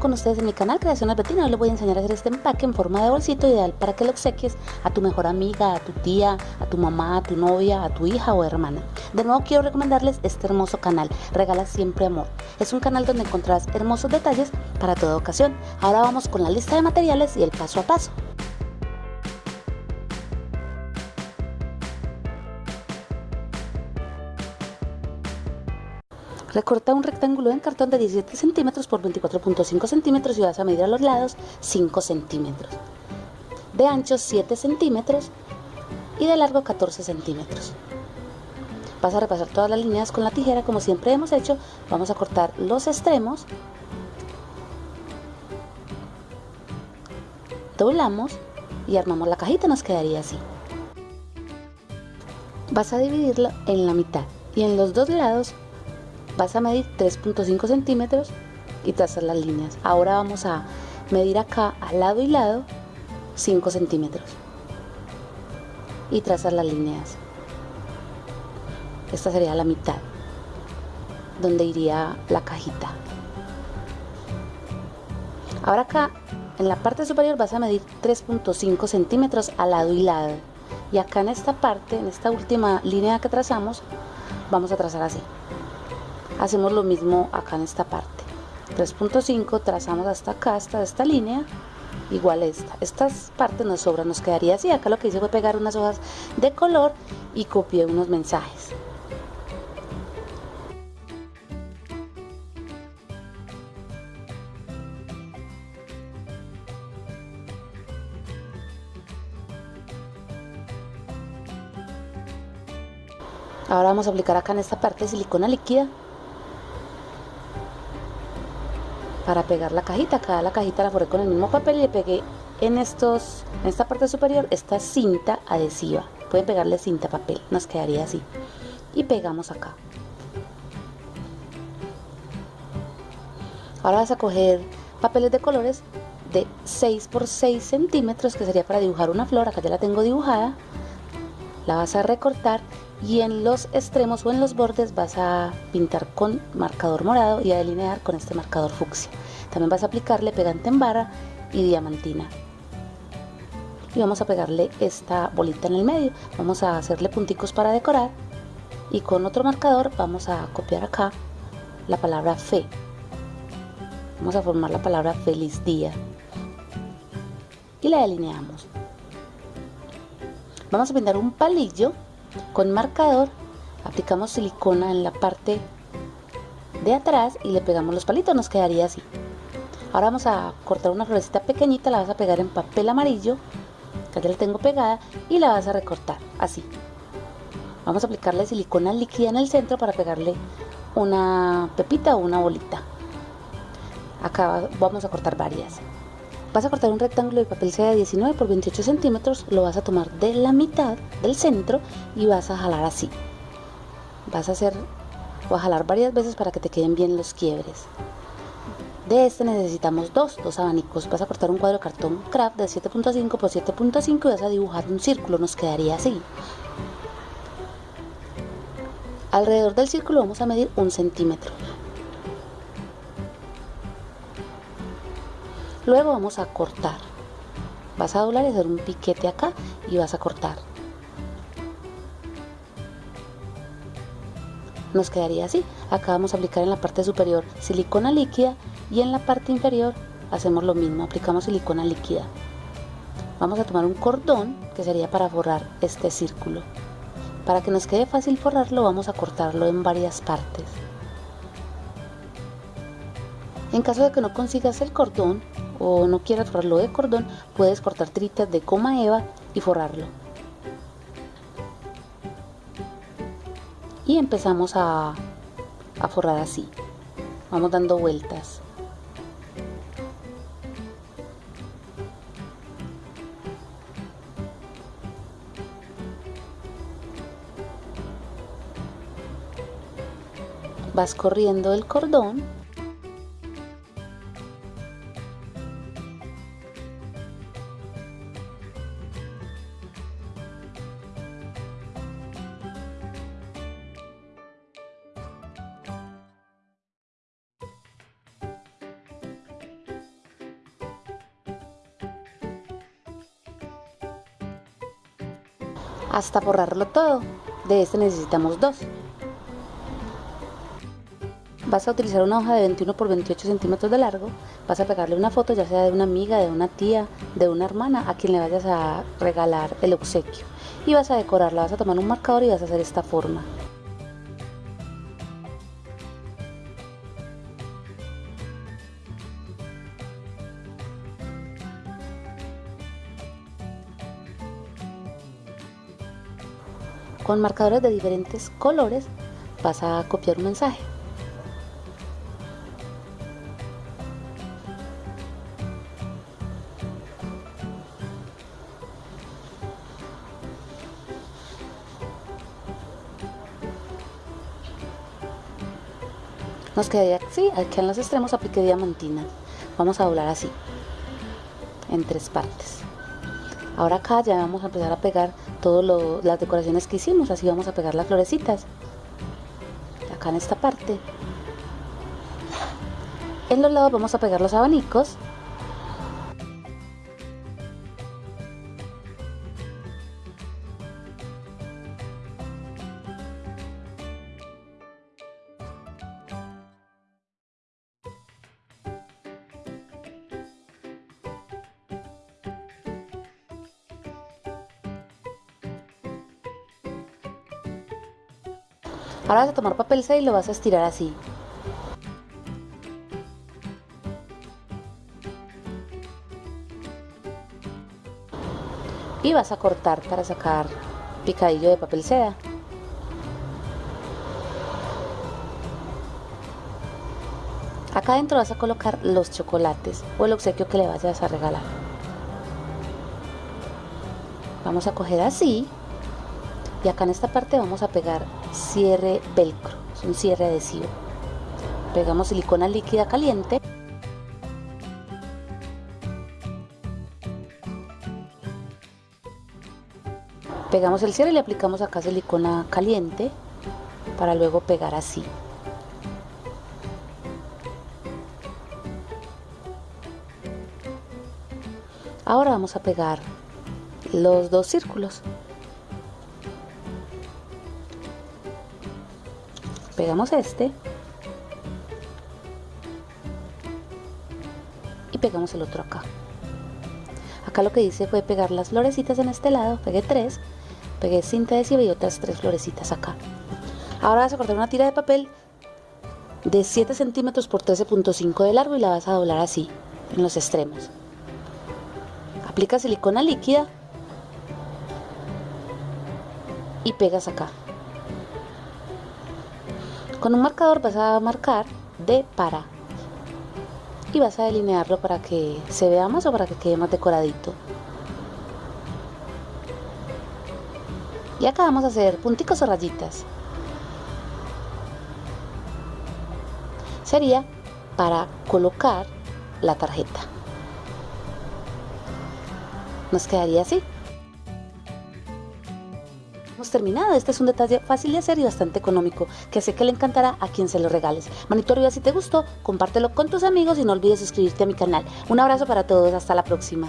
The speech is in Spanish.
con ustedes en mi canal Creaciones Betina. Hoy les voy a enseñar a hacer este empaque en forma de bolsito ideal para que lo obsequies a tu mejor amiga, a tu tía, a tu mamá, a tu novia, a tu hija o hermana. De nuevo quiero recomendarles este hermoso canal, Regala Siempre Amor. Es un canal donde encontrarás hermosos detalles para toda ocasión. Ahora vamos con la lista de materiales y el paso a paso. Recorta un rectángulo en cartón de 17 centímetros por 24.5 centímetros y vas a medir a los lados 5 centímetros. De ancho 7 centímetros y de largo 14 centímetros. Vas a repasar todas las líneas con la tijera como siempre hemos hecho. Vamos a cortar los extremos. Doblamos y armamos la cajita, nos quedaría así. Vas a dividirlo en la mitad y en los dos lados vas a medir 3.5 centímetros y trazar las líneas. Ahora vamos a medir acá al lado y lado 5 centímetros y trazar las líneas. Esta sería la mitad donde iría la cajita. Ahora acá en la parte superior vas a medir 3.5 centímetros al lado y lado. Y acá en esta parte, en esta última línea que trazamos, vamos a trazar así hacemos lo mismo acá en esta parte. 3.5 trazamos hasta acá hasta esta línea igual esta. Estas partes nos sobran nos quedaría así. Acá lo que hice fue pegar unas hojas de color y copié unos mensajes. Ahora vamos a aplicar acá en esta parte silicona líquida para pegar la cajita. Acá la cajita la forré con el mismo papel y le pegué en, estos, en esta parte superior esta cinta adhesiva. Pueden pegarle cinta papel, nos quedaría así. Y pegamos acá. Ahora vas a coger papeles de colores de 6 por 6 centímetros que sería para dibujar una flor. Acá ya la tengo dibujada. La vas a recortar y en los extremos o en los bordes vas a pintar con marcador morado y a delinear con este marcador fucsia. También vas a aplicarle pegante en barra y diamantina. Y vamos a pegarle esta bolita en el medio. Vamos a hacerle punticos para decorar y con otro marcador vamos a copiar acá la palabra fe. Vamos a formar la palabra feliz día y la delineamos. Vamos a pintar un palillo con marcador aplicamos silicona en la parte de atrás y le pegamos los palitos, nos quedaría así. Ahora vamos a cortar una florecita pequeñita, la vas a pegar en papel amarillo, que ya la tengo pegada, y la vas a recortar, así. Vamos a aplicarle silicona líquida en el centro para pegarle una pepita o una bolita. Acá vamos a cortar varias. Vas a cortar un rectángulo de papel de 19 por 28 centímetros, lo vas a tomar de la mitad del centro y vas a jalar así. Vas a hacer o a jalar varias veces para que te queden bien los quiebres. De este necesitamos dos, dos abanicos. Vas a cortar un cuadro de cartón craft de 7.5 por 7.5 y vas a dibujar un círculo, nos quedaría así. Alrededor del círculo vamos a medir un centímetro. Luego vamos a cortar. Vas a doblar y hacer un piquete acá y vas a cortar. Nos quedaría así. Acá vamos a aplicar en la parte superior silicona líquida y en la parte inferior hacemos lo mismo, aplicamos silicona líquida. Vamos a tomar un cordón que sería para forrar este círculo. Para que nos quede fácil forrarlo vamos a cortarlo en varias partes. En caso de que no consigas el cordón, o no quieras forrarlo de cordón, puedes cortar tiritas de coma eva y forrarlo. Y empezamos a forrar así. Vamos dando vueltas. vas corriendo el cordón hasta borrarlo todo. De este necesitamos dos. Vas a utilizar una hoja de 21 por 28 centímetros de largo. Vas a pegarle una foto ya sea de una amiga, de una tía, de una hermana a quien le vayas a regalar el obsequio. Y vas a decorarla, vas a tomar un marcador y vas a hacer esta forma. Con marcadores de diferentes colores vas a copiar un mensaje. Nos aquí en los extremos apliqué diamantina. Vamos a doblar así, en tres partes. Ahora acá ya vamos a empezar a pegar todas las decoraciones que hicimos, así vamos a pegar las florecitas. Acá en esta parte. En los lados vamos a pegar los abanicos Ahora vas a tomar papel 6 y lo vas a estirar así. Y vas a cortar para sacar picadillo de papel seda. Acá adentro vas a colocar los chocolates o el obsequio que le vayas a regalar. Vamos a coger así y acá en esta parte vamos a pegar cierre velcro, es un cierre adhesivo. Pegamos silicona líquida caliente. Pegamos el cierre y le aplicamos acá silicona caliente para luego pegar así. Ahora vamos a pegar los dos círculos. Pegamos este. Y pegamos el otro acá. Acá lo que hice fue pegar las florecitas en este lado. Pegué tres. Pegué cinta adhesiva y otras tres florecitas acá. Ahora vas a cortar una tira de papel de 7 centímetros por 13.5 de largo y la vas a doblar así en los extremos. Aplica silicona líquida y pegas acá con un marcador vas a marcar de para y vas a delinearlo para que se vea más o para que quede más decoradito. Y acá vamos a hacer punticos o rayitas. Sería para colocar la tarjeta. Nos quedaría así terminado. Este es un detalle fácil de hacer y bastante económico, que sé que le encantará a quien se lo regales. Manito arriba si te gustó, compártelo con tus amigos y no olvides suscribirte a mi canal. Un abrazo para todos, hasta la próxima.